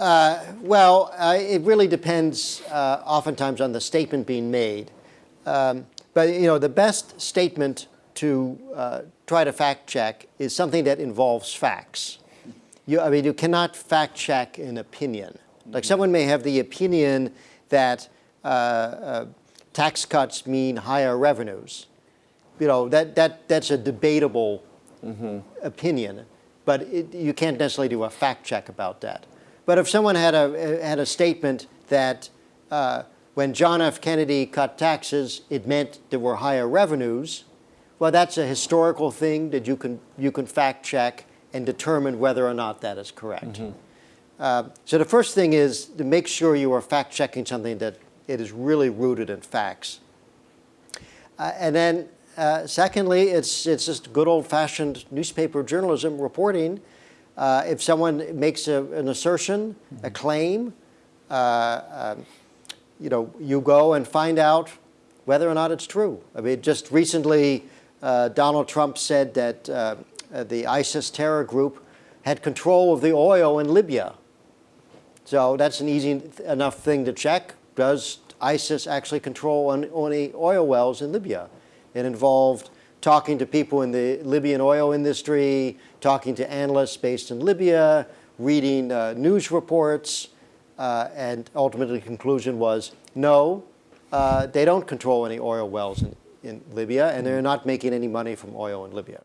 Uh, well, uh, it really depends uh, oftentimes on the statement being made. Um, but you know, the best statement to uh, try to fact check is something that involves facts. You, I mean, you cannot fact check an opinion. Like someone may have the opinion that uh, uh, tax cuts mean higher revenues. You know, that, that, that's a debatable opinion, but it, you can't necessarily do a fact check about that. But if someone had a, had a statement that uh, when John F. Kennedy cut taxes, it meant there were higher revenues, well, that's a historical thing that you can, you can fact check and determine whether or not that is correct. Uh, so the first thing is to make sure you are fact checking something that it is really rooted in facts. Uh, and then uh, secondly, it's, it's just good old-fashioned newspaper journalism reporting. Uh, if someone makes a, an assertion, a claim, uh, um, you know, you go and find out whether or not it's true. I mean, just recently, uh, Donald Trump said that uh, the ISIS terror group had control of the oil in Libya. So that's an easy enough thing to check. Does ISIS actually control any oil wells in Libya? It involved talking to people in the Libyan oil industry, talking to analysts based in Libya, reading uh, news reports, uh, and ultimately the conclusion was no, uh, they don't control any oil wells in, in Libya, and they're not making any money from oil in Libya.